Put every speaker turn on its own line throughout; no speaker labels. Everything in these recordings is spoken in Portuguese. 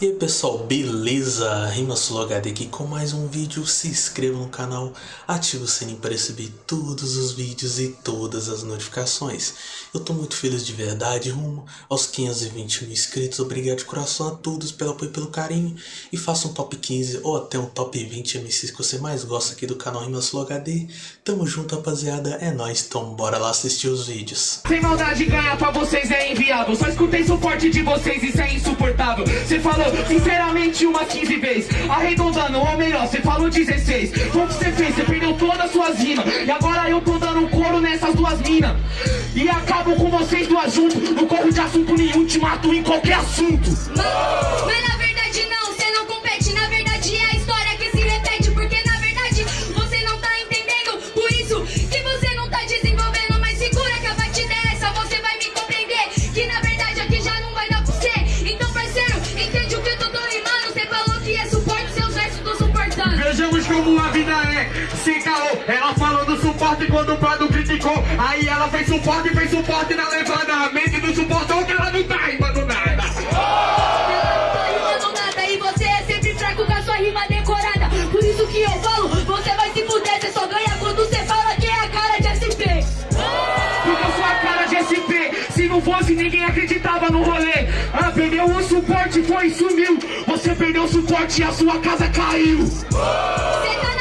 E aí pessoal, beleza? RimaSuloHD aqui com mais um vídeo, se inscreva no canal, ative o sininho para receber todos os vídeos e todas as notificações. Eu tô muito feliz de verdade, rumo aos 520 mil inscritos, obrigado de coração a todos pelo apoio e pelo carinho. E faça um top 15 ou até um top 20 MCs que você mais gosta aqui do canal RimaSuloHD. Tamo junto rapaziada, é nóis, então bora lá assistir os vídeos.
Sem maldade ganhar pra vocês é inviável Só escutei suporte de vocês, isso é insuportável Cê falou sinceramente umas 15 vezes. Arredondando, ou melhor, cê falou 16 Foi o que cê fez, cê perdeu todas as suas rimas. E agora eu tô dando couro nessas duas minas. E acabo com vocês duas juntos. Não corro de assunto nenhum, te mato em qualquer assunto.
Mas suporte
quando o Prado criticou? Aí ela fez suporte, fez suporte na levada. A mente não suportou que ela não tá rimando nada.
Tá rimando nada e você é sempre fraco com a sua rima decorada. Por isso que eu falo, você vai se fuder Você só ganha quando você fala que é a cara de SP
Porque eu sou a cara de SP Se não fosse ninguém acreditava no rolê. Ah, perdeu o suporte, foi e sumiu. Você perdeu o suporte e a sua casa caiu.
Você tá na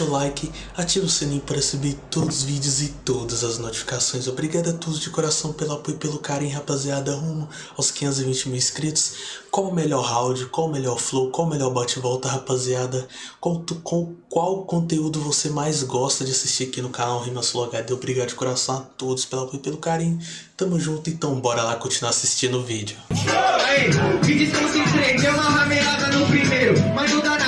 deixa o like, ativa o sininho para receber todos os vídeos e todas as notificações. Obrigado a todos de coração pelo apoio e pelo carinho, rapaziada, rumo aos 520 mil inscritos. Qual o melhor round, qual o melhor flow, qual o melhor bate-volta, rapaziada? Qual, com qual conteúdo você mais gosta de assistir aqui no canal Rimas Flow HD? Obrigado de coração a todos pelo apoio e pelo carinho. Tamo junto, então bora lá continuar assistindo o vídeo.
Aí, me desconcentrei, deu uma ramelada no primeiro Mas não dá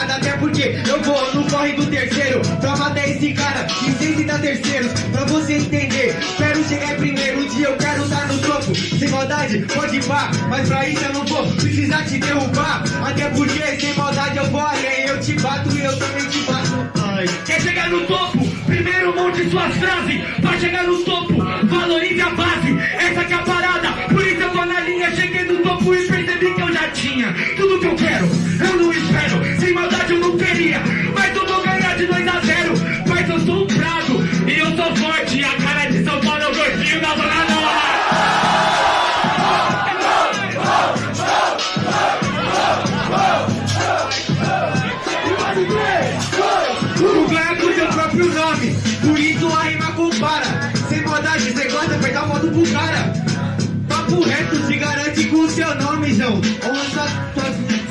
porque eu vou no corre do terceiro Pra matar esse cara, e sem citar terceiros Pra você entender, quero chegar primeiro Um dia eu quero estar no topo. Sem maldade, pode pá Mas pra isso eu não vou precisar te derrubar. Até porque sem maldade eu vou além Eu te bato e eu também te bato. Ai.
Quer chegar no topo? Primeiro monte suas frases Pra chegar no topo, valorize a base Essa que é a parada
próprio nome. Isso a rima compara. Sem maldade, cê gosta, vai dar modo pro cara. Papo reto, se garante com o seu nome, João.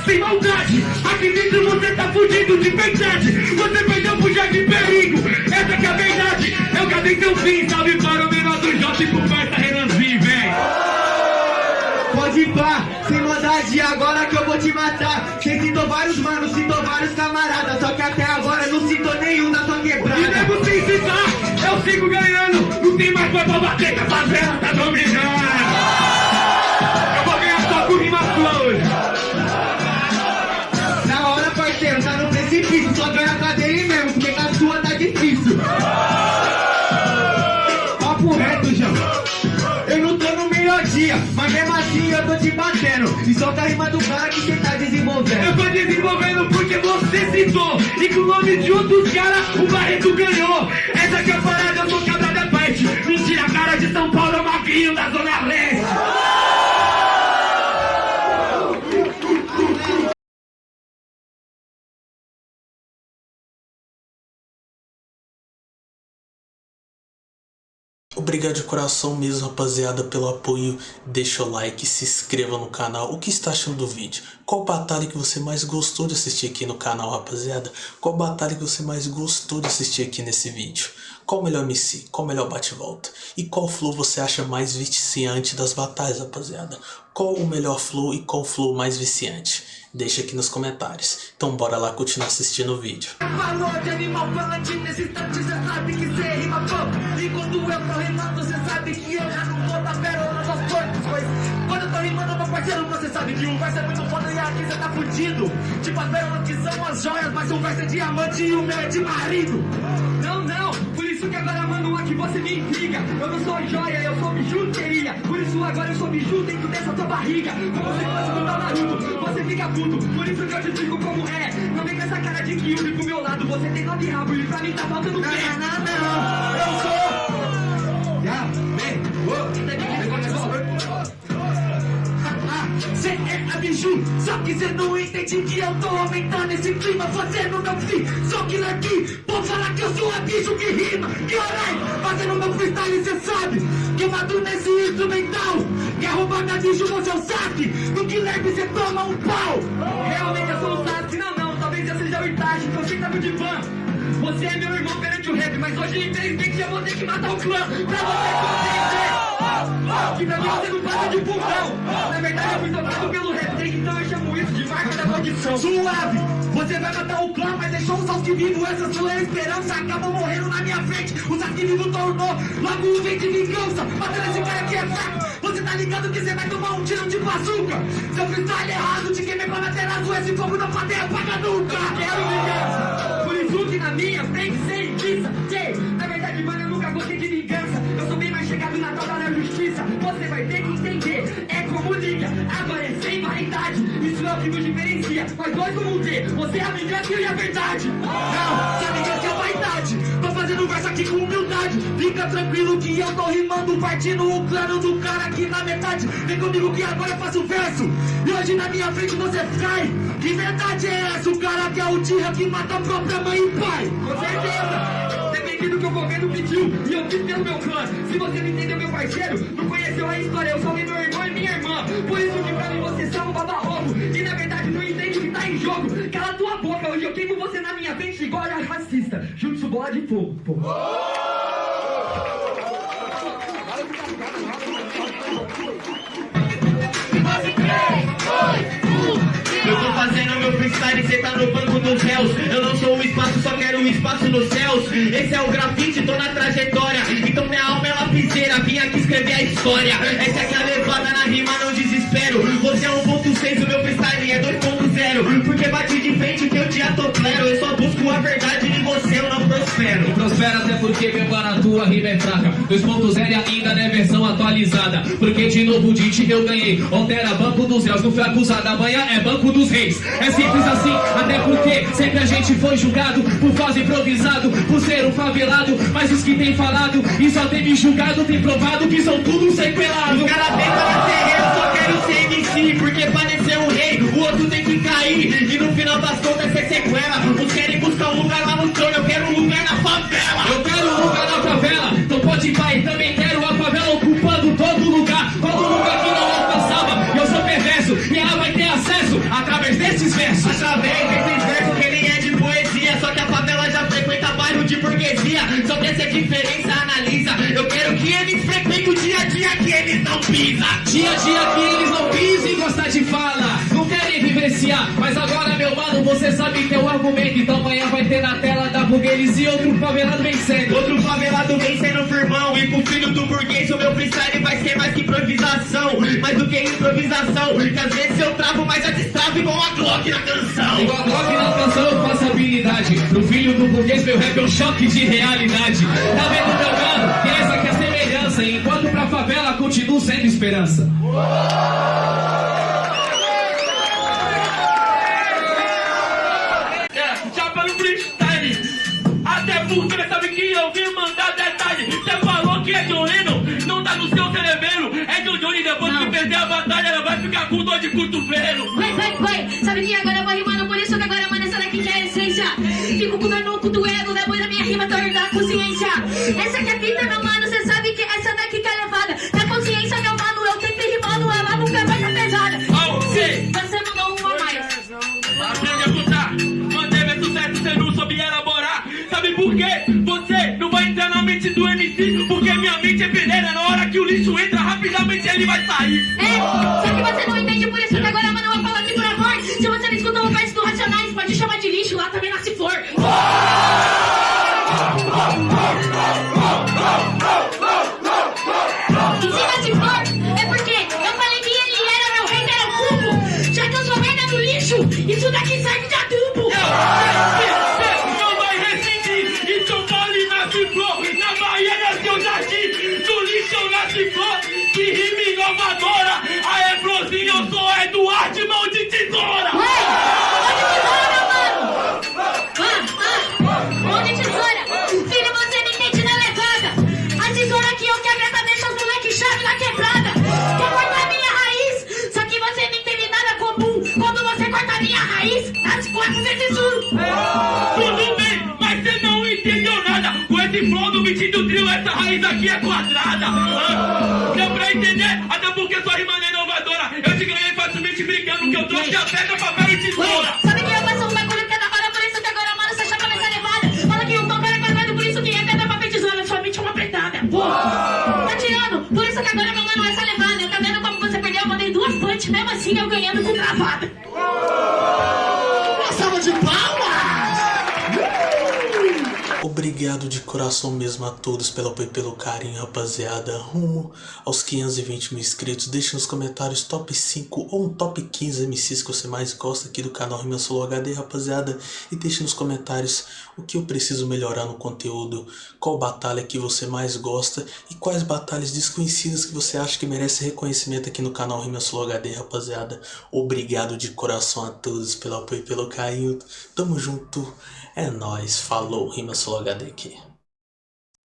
Sem maldade, aqui dentro você tá fudido de verdade. Você perdeu pro de perigo, essa que é a verdade. Eu cadei seu fim, salve para o menor do J e pro parça Renanzinho, vem
Pode pá, sem maldade, agora que eu vou te matar. Cê citou vários manos, citou vários camaradas Só que até
pra que a favela tá dominando Eu vou ganhar só com rima sua hoje.
Na hora, parceiro, tá no precipício. Só ganha com a dele mesmo, porque com a sua tá difícil. Papo reto, João. Eu não tô no melhor dia, mas mesmo assim eu tô te batendo. E solta a rima do cara que cê tá
Eu
desenvolvendo
tô desenvolvendo porque você citou. E com o nome de outros caras o Barreto ganhou. Essa que é a parada, eu sou parte Mentira, cara de São Paulo é magrinho da Zona Leste
Obrigado de coração mesmo, rapaziada, pelo apoio. Deixa o like, se inscreva no canal. O que está achando do vídeo? Qual batalha que você mais gostou de assistir aqui no canal, rapaziada? Qual batalha que você mais gostou de assistir aqui nesse vídeo? Qual o melhor MC? Qual o melhor bate-volta? E qual flow você acha mais viciante das batalhas, rapaziada? Qual o melhor flow e qual flow mais viciante? Deixa aqui nos comentários. Então bora lá continuar assistindo o vídeo.
Parceiro, você sabe que um verso é muito foda e aqui cê tá fudido. Tipo as que são as joias, mas um verso é diamante e o meu é de marido. Aqui você me intriga. Eu não sou joia, eu sou bijuteria. Por isso agora eu sou biju dentro dessa tua barriga. Como se fosse do Naruto, você fica puto. Por isso que eu te explico como é. Não vem com essa cara de que pro meu lado. Você tem nove rabos e pra mim tá faltando pé. Não, não, não, eu sou. Cê é a biju, só que cê não entende que eu tô aumentando esse clima Fazendo meu free, só que aqui Vou falar que eu sou a bicho que rima Caralho, fazendo meu freestyle cê sabe Queimado nesse instrumental. Quer roubar minha bicho, você é o saque. No Guilherme cê toma um pau. Realmente eu sou o saque, não, não. Talvez eu seja o Itachi, que eu sei que de fã. Você é meu irmão perante o rap Mas hoje infelizmente eu vou ter que matar o clã. Pra você compreender que pra mim você não passa de fundão Na verdade eu fui tocado pelo Desde então eu chamo isso de marca da maldição. Suave, você vai matar o clã Mas deixou o Sasuke vivo, essa sua esperança Acabou morrendo na minha frente. O Sasuke vivo tornou Logo um vem de vingança. Matando esse cara que é fraco. Você tá ligado que você vai tomar um tiro de bazuca Seu freestyle errado, te queimei pra meter azul Esse fogo não pode apagar nunca. Quero vingança. Por isso que na minha Você vai ter que entender. É como diga, agora é sem vaidade Isso é o que nos diferencia. Mas nós vamos ver, você é a vingança e a verdade. Não, se a vingança é a vaidade. Tô fazendo verso aqui com humildade. Fica tranquilo que eu tô rimando Partindo o plano do cara aqui na metade. Vem comigo que agora eu faço verso. E hoje na minha frente você cai. Que verdade é essa? O cara que é o tira que mata a própria mãe e pai. Com certeza Do que o governo pediu. E eu fiz pelo meu clã. Se você não entendeu meu parceiro Não conheceu a história Eu salvei meu irmão e minha irmã. Por isso que pra mim você são um baba-ovo E na verdade não entende o que tá em jogo. Cala tua boca Hoje eu queimo você na minha frente igual a racista. Jutsu bola de fogo pô. Eu meu freestyle, cê tá no banco dos réus Eu não sou o espaço, só quero o espaço nos céus. Esse é o grafite, tô na trajetória. Então minha alma é lapiseira, vim aqui escrever a história. Essa é a levada na rima, não desespero. Você é 1.6, meu
mano, a tua rima é fraca 2.0 ainda não é versão atualizada. Porque de novo de ti eu ganhei. Altera banco dos réus, não fui acusado Amanhã é banco dos reis. É simples assim, até porque Sempre a gente foi julgado Por fazer improvisado, por ser um favelado. Mas os que tem falado e só tem me julgado Tem provado que são tudo sequelados
O cara quero ser MC Porque pra ser um rei, o outro tem que cair. E no final das contas é sequela. Uns querem buscar um lugar lá no trono. Eu quero um lugar na favela.
Eu quero um lugar na favela. Então pode ir pai, também quero a favela ocupando todo lugar. Todo lugar que não alcançava Eu sou perverso e ela vai ter acesso Através desses versos.
Através Dia a dia que eles não pisam
e gostar de fala Não querem vivenciar. Mas agora meu mano, você sabe teu argumento. Então amanhã vai ter na tela da burguesia E outro favelado vencendo.
Outro favelado vencendo firmão E pro filho do burguês. O meu freestyle vai ser mais que improvisação Mais do que improvisação. Que às vezes eu travo, mas eu destravo igual a Glock na canção.
Igual a Glock na canção eu faço habilidade. Pro filho do burguês meu rap é um choque de realidade. Tá vendo meu mano? Que essa que a semelhança Enquanto pra favela continuo sendo esperança.
É, chapa no freestyle Até porque sabe que eu vim mandar detalhe. Você falou que é Joleno, não tá no seu cerebelo. É John Johnny, depois que perder a batalha Ela vai ficar com dor de cotovelo.
Vai, vai, vai. Sabe que agora eu vou rimando, por isso que agora, mano, essa daqui que é a essência. Fico com dor no cu do ego, depois da minha rima torna da consciência. Essa aqui é a fita, meu mano,
vai sair.
É, só que você não entende por isso que agora mano vai falar aqui por amor. Se você não escutou o verso do Racionais, pode chamar de lixo, lá também nasce flor. E se nasce flor, é porque eu falei que ele era meu rei, era o cubo. Já que eu sou merda no lixo, isso daqui serve de adubo.
Não vai resistir. Em Paulo nasce flor, na Bahia nasceu jardim, no lixo eu nasci flor. Tudo bem, mas você não entendeu nada. Com esse flow do beat do trio, essa raiz aqui é quadrada. Ah, Deu pra entender? Até porque sua rima não é inovadora. Eu te ganhei facilmente brincando que eu trouxe a pedra, papel e tesoura.
sabe que eu faço um bagulho que é da hora, por isso que agora, mano, você chapa nessa levada! Fala que o topo era quadrado, por isso que é pedra, papel e tesoura, sua mente é uma apertada! Tá tirando, por isso que agora, meu mano, essa levada! Tá vendo como você perdeu? Eu mandei duas punch, mesmo assim eu ganhando com travada!
Obrigado de coração mesmo a todos pelo apoio e pelo carinho, rapaziada. Rumo aos 520 mil inscritos. Deixe nos comentários top 5 ou um top 15 MCs que você mais gosta aqui do canal Rima Solo HD, rapaziada. E deixe nos comentários o que eu preciso melhorar no conteúdo, qual batalha que você mais gosta e quais batalhas desconhecidas que você acha que merece reconhecimento aqui no canal Rima Solo HD, rapaziada. Obrigado de coração a todos pelo apoio e pelo carinho. Tamo junto. É nóis. Falou, Rima Solo HD aqui.